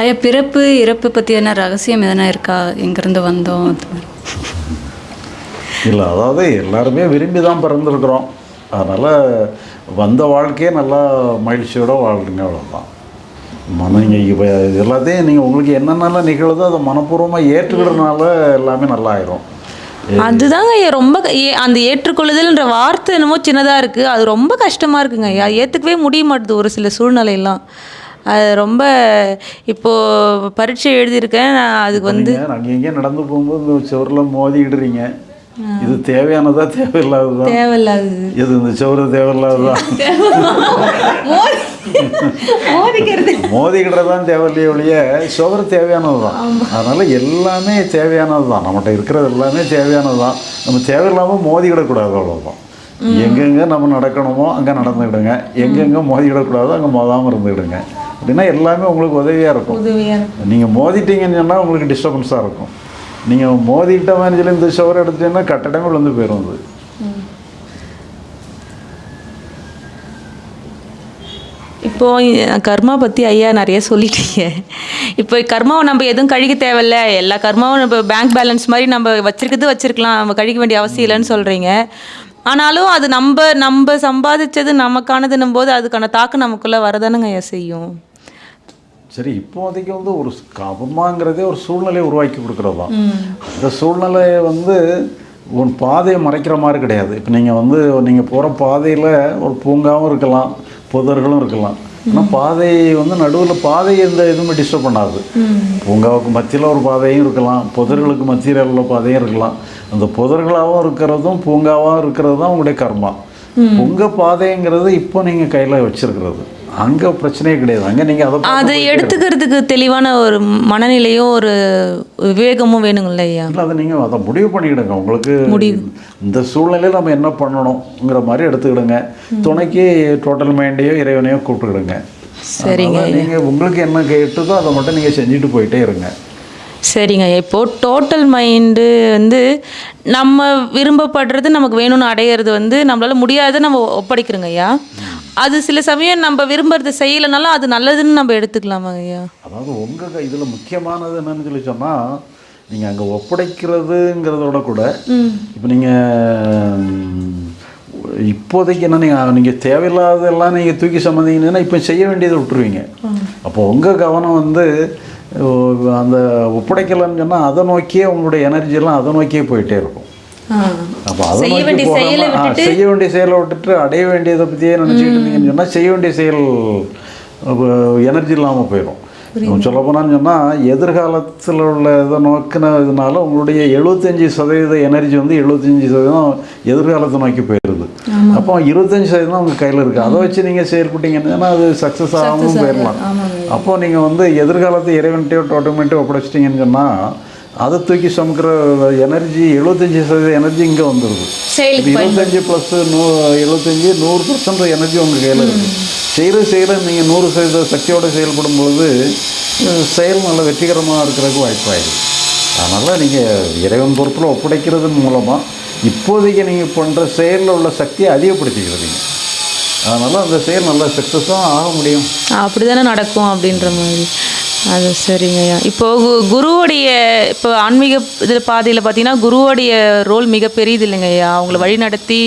ஐயா பிறப்பு இறப்பு பற்றி என்ன ரகசியம் எதனா இருக்கா? எங்கேருந்து வந்தோம். இல்லை அதாவது எல்லாருமே விரும்பி தான் பிறந்திருக்கிறோம். அதனால் வந்த வாழ்க்கையே நல்லா மகிழ்ச்சியோட வாழ்றீங்க அவ்வளோதான் மன இப்போ எல்லாத்தையும் நீங்கள் உங்களுக்கு என்னென்னலாம் நிகழுதோ அதை மனப்பூர்வமாக ஏற்றுக்கிறதுனால எல்லாமே நல்லா ஆயிரும் அதுதாங்க ஐயா ரொம்ப அந்த ஏற்றுக்கொள்ளுதல்ன்ற வார்த்தை என்னமோ சின்னதாக இருக்குது அது ரொம்ப கஷ்டமாக இருக்குங்க ஐயா. ஏற்றுக்கவே முடிய மாட்டுது ஒரு சில சூழ்நிலையெல்லாம். அது ரொம்ப இப்போது பரீட்சை எழுதியிருக்கேன் நான் அதுக்கு வந்து நீங்கள் அங்கே இங்கேயும் நடந்து போகும்போது இந்த சுவரில் மோதிக்கிடுறீங்க. இது தேவையானதா தேவையில்லாததா? தேவையில்லாதது. இது இந்த சுவரு தேவையில்லாததா? மோதிக்கிடுறது தான் தேவையில்லையே ஒழிய சுவர் தேவையானது தான் அதனால் எல்லாமே தேவையானது தான் நம்மகிட்ட இருக்கிறது எல்லாமே தேவையானது தான் நம்ம தேவையில்லாமல் மோதிக்கிடக்கூடாது அவ்வளோதான் எங்கெங்கே நம்ம நடக்கணுமோ அங்கே நடந்துக்கிடுங்க. எங்கெங்கே மோதிக்கிடக்கூடாதோ அங்கே மோதாமல் இருந்துக்கிடுங்க. அப்படின்னா எல்லாமே உங்களுக்கு உதவியாக இருக்கும். உதவியாக நீங்கள் மோதிட்டீங்கன்னு சொன்னால் உங்களுக்கு டிஸ்டர்பன்ஸாக இருக்கும். நீங்கள் மோதிக்கிட்ட மாதிரி சொல்லி இந்த சுவர் எடுத்துட்டீங்கன்னா கட்டடமே விழுந்து போயிடும் அது. இப்போ அஹ், கர்மா பற்றி ஐயா நிறைய சொல்லிட்டீங்க. இப்போ கர்மாவை நம்ம எதுவும் கழிக்க தேவையில்ல. எல்லா கர்மாவும் நம்ம பேங்க் பேலன்ஸ் மாதிரி நம்ம வச்சிருக்கிறது வச்சிருக்கலாம். நம்ம கழிக்க வேண்டிய அவசியம் இல்லைன்னு சொல்கிறீங்க ஆனாலும் அது நம்ம நம்ம சம்பாதிச்சது நமக்கானதுன்னும் போது அதுக்கான தாக்கம் நமக்குள்ளே வரதானுங்க செய்யும் சரி இப்போதைக்கு வந்து ஒரு கபமாங்கிறதே ஒரு சூழ்நிலையை உருவாக்கி கொடுக்குறது? தான் இந்த சூழ்நிலையை வந்து உன் பாதையை மறைக்கிற மாதிரி கிடையாது. இப்போ நீங்கள் வந்து நீங்கள் போகிற பாதையில் ஒரு பூங்காவும் இருக்கலாம் புதர்களும் இருக்கலாம். ஆனால் பாதை வந்து நடுவில் பாதை எந்த எதுவுமே டிஸ்டர்ப் பண்ணாது. பூங்காவுக்கு மத்தியில் ஒரு பாதையும் இருக்கலாம் புதர்களுக்கு மத்தியில் உள்ள பாதையும் இருக்கலாம். அந்த புதர்களாகவும் இருக்கிறதும் பூங்காவாகவும் இருக்கிறது தான் உங்களுடைய கர்மா. உங்கள் பாதைங்கிறது இப்போ நீங்கள் கையில் வச்சிருக்கிறது. அங்கே பிரச்சனையே கிடையாது. அங்கே நீங்கள் அதை அதை எடுத்துக்கிறதுக்கு தெளிவான ஒரு மனநிலையும் ஒரு விவேகமும் வேணுங்கள்ல ஐயா? இல்லை அதை நீங்கள் அதை முடிவு பண்ணிக்கிடுங்க. உங்களுக்கு இந்த சூழ்நிலையில் நம்ம என்ன பண்ணணுங்கிற மாதிரி எடுத்துக்கிடுங்க. துணைக்கு டோட்டல் மைண்டையோ இறைவனையோ கூப்பிட்டுக்கிடுங்க. சரிங்க நீங்கள் உங்களுக்கு என்ன கேட்டுதோ அதை மட்டும் நீங்கள் செஞ்சுட்டு போயிட்டே இருங்க. சரிங்க ஐயா. இப்போ டோட்டல் மைண்டு வந்து நம்ம விரும்பப்படுறது நமக்கு வேணும்னு அடையிறது வந்து நம்மளால முடியாத நம்ம ஒப்படைக்கிறோங்க ஐயா. அது சில சமயம் நம்ம விரும்புறது செய்யலைனாலும் அது நல்லதுன்னு நம்ம எடுத்துக்கலாமா ஐயா? அதாவது உங்கள் இதில் முக்கியமானது என்னன்னு சொல்லி சொன்னால் நீங்கள் அங்கே ஒப்படைக்கிறதுங்கிறதோட கூட இப்போ நீங்கள் இப்போதைக்கு என்ன நீங்கள் நீங்கள் தேவையில்லாததெல்லாம் நீங்கள் தூக்கி சம்மந்தீங்கன்னா இப்போ செய்ய வேண்டியதை விட்டுருவீங்க. அப்போ உங்கள் கவனம் வந்து அந்த ஒப்படைக்கலைன்னு சொன்னால் அதை நோக்கியே உங்களுடைய எனர்ஜியெல்லாம் அதை நோக்கியே போயிட்டே இருக்கும். செய்ய வேண்டிய செயலை போகாம, ஆ, செய்ய வேண்டிய செயலை விட்டுட்டு அடைய வேண்டியதை பற்றியே நினச்சிக்கிட்டு இருந்தீங்கன்னு சொன்னால் செய்ய வேண்டிய செயல் எனர்ஜி இல்லாமல் போயிடும் சொல்ல போனான்னு சொன்னால் எதிர்காலத்தில் உள்ள இதை நோக்கினதுனால உங்களுடைய எழுபத்தஞ்சி சதவீத எனர்ஜி வந்து எழுபத்தஞ்சி சதவீதம் எதிர்காலத்தை நோக்கி போயிடுது அப்போ இருபத்தஞ்சி சதவீதம் உங்கள் கையில் இருக்குது அதை வச்சு நீங்கள் செயல்பட்டீங்கன்னா அது சக்ஸஸ் ஆகாமல் போயிடலாம் அப்போ நீங்கள் வந்து எதிர்காலத்தை இறைவன்ட்டையோ டோட்டமெண்ட்டோ ஒப்படைச்சிட்டிங்கன்னு சொன்னால் அதை தூக்கி சுமக்கிற எனர்ஜி எழுபத்தஞ்சி சதவீத எனர்ஜி இங்கே வந்துடுது இருபத்தஞ்சி ப்ளஸ் நூ எழுபத்தஞ்சி நூறு பர்சன்ட் எனர்ஜி உங்கள் கையில் இருக்குது செய்கிற செய்கிற நீங்கள் நூறு சதவீத சக்தியோடு செயல்படும் பொழுது செயல் நல்ல வெற்றிகரமாக இருக்கிறதுக்கு வாய்ப்பாயிடுது. அதனால் நீங்கள் இறைவன் பொறுப்பில் ஒப்படைக்கிறதன் மூலமாக இப்போதைக்கு நீங்கள் பண்ணுற செயலில் உள்ள சக்தியை அதிகப்படுத்திக்கிறீங்க. அதனால் அந்த செயல் நல்ல சக்ஸஸாக ஆக முடியும். அப்படி தானே நடக்கும் அப்படின்ற மாதிரி. அது சரிங்க ஐயா. இப்போ கு- குருவுடைய இப்போ ஆன்மீக இதில் பாதையில் பார்த்தீங்கன்னா குருவுடைய ரோல் மிக பெரியது இல்லைங்க ஐயா. அவங்கள வழி நடத்தி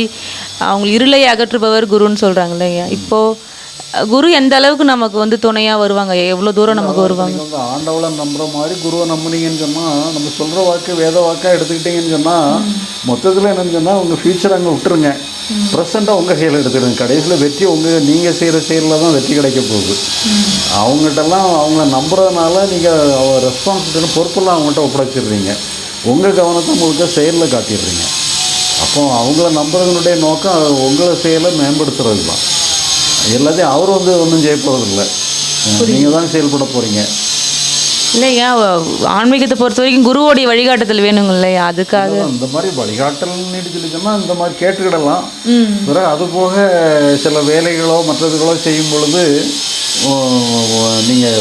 அவங்க இருளை அகற்றுபவர் குருன்னு சொல்கிறாங்க இல்லையா இப்போது குரு எந்த அளவுக்கு நமக்கு வந்து துணையாக வருவாங்க எவ்வளோ தூரம் நமக்கு வருவாங்க? வந்து ஆண்டவளை நம்புற மாதிரி குருவை நம்புனீங்கன்னு சொன்னால் நம்ம சொல்கிற வாக்கு வேத வாக்காக எடுத்துக்கிட்டீங்கன்னு சொன்னால் மொத்தத்தில் என்னன்னு சொன்னால் உங்கள் ஃப்யூச்சர் அங்கே விட்டுருங்க. ப்ரெசண்ட்டாக உங்கள் கையில் எடுத்துடுங்க. கடைசியில் வெற்றி உங்கள் நீங்கள் செய்கிற செயலில் தான் வெற்றி கிடைக்க போகுது. அவங்ககிட்டலாம் அவங்க நம்புறதுனால நீங்கள் ரெஸ்பான்சிபிலிட்டி பொறுப்பெல்லாம் அவங்ககிட்ட ஒப்படைச்சிடுறீங்க. உங்கள் கவனத்தை முழுக்க செயலில் காட்டிடுறீங்க. அப்போ அவங்கள நம்புறதுனுடைய நோக்கம் உங்களை செயலை மேம்படுத்துறது தான் எல்லாத்தையும் அவர் வந்து ஒன்றும் செய்ய போகிறதில்ல நீங்கள் தான் செயல்பட போகிறீங்க இல்லையா ஆன்மீகத்தை பொறுத்த வரைக்கும் குருவோடைய வழிகாட்டுதல் வேணுங்க இல்லையா? அதுக்காக. இந்த மாதிரி வழிகாட்டல்னு சொல்லி சொன்னால் இந்த மாதிரி கேட்டுக்கிடலாம். பிறகு அது போக சில வேலைகளோ மற்றதுகளோ செய்யும் பொழுது நீங்கள்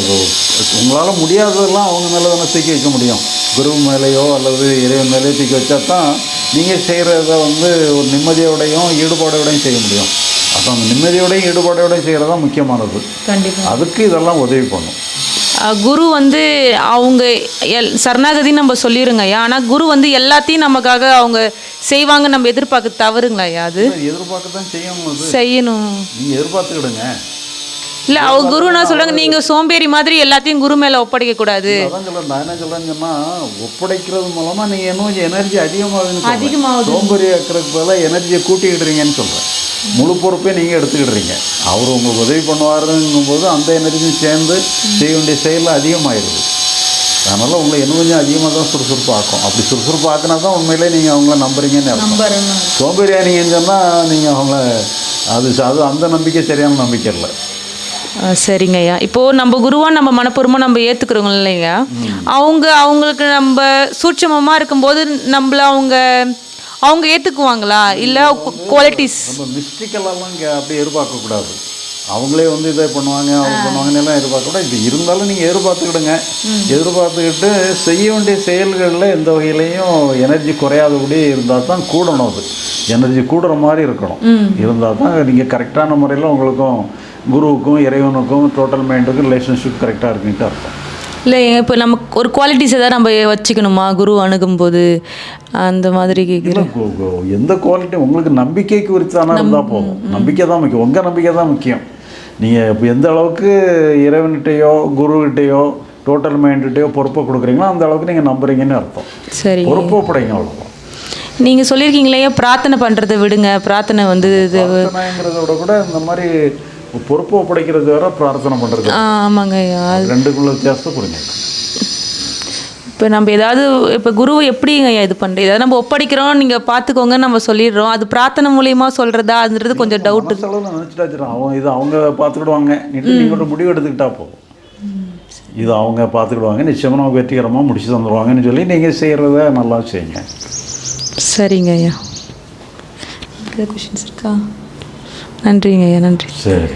உங்களால் முடியாததெல்லாம் அவங்க மேலே தானே தூக்கி வைக்க முடியும். குரு மேலேயோ அல்லது இறைவன் மேலேயோ தூக்கி வச்சா தான் நீங்கள் செய்கிறத வந்து ஒரு நிம்மதியோடையும் ஈடுபாடோடையும் செய்ய முடியும். அப்போ அந்த நிம்மதியோடையும் ஈடுபாடோடையும் செய்கிறது தான் முக்கியமானது. கண்டிப்பாக அதுக்கு இதெல்லாம் உதவி பண்ணும். குரு வந்து அவங்க எல் சரணாகதின்னு நம்ம சொல்லிடுங்க ஐயா. ஆனால் குரு வந்து எல்லாத்தையும் நமக்காக அவங்க செய்வாங்க நம்ம எதிர்பார்க்க தவறுங்களா ஐயா அது? எதிர்பார்க்க தான் செய்யணும் செய்யணும். நீங்கள் எதிர்பார்த்துக்கிடுங்க. இல்லை அவங்க குரு என்ன சொல்கிறாங்க நீங்கள் சோம்பேறி மாதிரி எல்லாத்தையும் குரு மேலே ஒப்படைக்க கூடாது நான் என்ன சொல்றேன்னு சொன்னா ஒப்படைக்கிறது மூலமா நீங்க இன்னும் எனர்ஜி அதிகமாகுதுன்னு அதிகமாகுது. சோம்பேறி ஆக்கிறதுக்கு பதிலாக எனர்ஜியை கூட்டிக்கிடுறீங்கன்னு சொல்றேன். முழு பொறுப்பே நீங்க எடுத்துக்கிடுறீங்க. அவர் உங்களுக்கு உதவி பண்ணுவாருங்கும் போது அந்த எனர்ஜியும் சேர்ந்து செய்ய வேண்டிய செயலில் அதிகமாயிருது. அதனால உங்களை இன்னும் கொஞ்சம் அதிகமாக தான் சுறுசுறுப்பு ஆக்கும் அப்படி சுறுசுறுப்பு ஆக்கினா தான் உண்மையிலே நீங்கள் அவங்கள நம்புறீங்கன்னு அர்த்தம். சோம்பேறியானீங்கன்னு சொன்னால் நீங்கள் அவங்கள அது அது அந்த நம்பிக்கை சரியான நம்பிக்கை இல்லை. சரிங்க ஐயா. இப்போது நம்ம குருவா நம்ம மனப்பூர்வமாக நம்ம ஏற்றுக்கிறோங்க இல்லைங்க. அவங்க அவங்களுக்கு நம்ம சூட்சமமாக இருக்கும்போது நம்மள அவங்க அவங்க ஏற்றுக்குவாங்களா இல்லை குவாலிட்டிஸ் நம்ம மிஸ்டிக்கெல்லாம் இங்கே அப்படி எதிர்பார்க்கக்கூடாது. அவங்களே வந்து இதை பண்ணுவாங்க அவங்க பண்ணுவாங்கன்னு எல்லாம் எதிர்பார்க்கக்கூடாது. இது இருந்தாலும் நீங்கள் எதிர்பார்த்துக்கிடுங்க. எதிர்பார்த்துக்கிட்டு செய்ய வேண்டிய செயல்களில் எந்த வகையிலையும் எனர்ஜி குறையாதபடி இருந்தால் தான் கூடணும் அது. எனர்ஜி கூடுற மாதிரி இருக்கணும். இருந்தால் தான் நீங்கள் கரெக்டான முறையில் உங்களுக்கும் குருவுக்கும் இறைவனுக்கும் டோட்டல் மைண்டுக்கும் ரிலேஷன்ஷிப் கரெக்டாக இருக்குன்ட்டு அர்த்தம். இல்லை இப்போ நமக்கு ஒரு குவாலிட்டிஸ் ஏதாவது நம்ம வச்சுக்கணுமா? குரு அணுகும்போது அந்த மாதிரி கேட்குறேன். எந்த குவாலிட்டி உங்களுக்கு நம்பிக்கைக்கு குறித்தான இருந்தால் போதும். நம்பிக்கை தான் முக்கியம். உங்கள் நம்பிக்கை தான் முக்கியம். நீங்கள் இப்போ எந்த அளவுக்கு இறைவன்கிட்டயோ குருகிட்டயோ டோட்டல் மைண்ட்கிட்டயோ பொறுப்பை கொடுக்குறீங்களோ அந்த அளவுக்கு நீங்கள் நம்புறீங்கன்னு அர்த்தம். சரி. பொறுப்பை படைங்க அவ்வளோதான் நீங்கள் சொல்லியிருக்கீங்களே பிரார்த்தனை பண்ணுறதை விடுங்க. பிரார்த்தனை வந்து இது பிரார்த்தனைங்கிறத விட கூட இந்த மாதிரி பொறுப்பை ஒப்படைக்கிறது வேற பிரார்த்தனை பண்ணுறது ஆமாங்க ஐயா. ரெண்டுக்குள்ள வித்தியாசத்தை புரிஞ்சுங்க இப்போ நம்ம ஏதாவது இப்போ குருவை எப்படிங்க ஐயா இது பண்ணுறது ஏதாவது நம்ம ஒப்படைக்கிறோம் நீங்கள் பார்த்துக்கோங்க நம்ம சொல்லிடுறோம். அது பிரார்த்தனை மூலியமா சொல்கிறதான்றது கொஞ்சம் டவுட் மனசளவில் நினச்சிட்டா வச்சிடும் அவங்க இது அவங்க பார்த்துக்கிடுவாங்க நீங்கள் ஒரு முடிவு எடுத்துக்கிட்டா போதும். இது அவங்க பார்த்துக்கிடுவாங்க நிச்சயமாக நமக்கு வெற்றிகரமாக முடிச்சு தந்துடுவாங்கன்னு சொல்லி நீங்கள் செய்கிறத நல்லா செய்யுங்க. சரிங்க ஐயா. கொஷின்ஸ் இருக்கா? நன்றிங்க ஐயா நன்றி. சரி.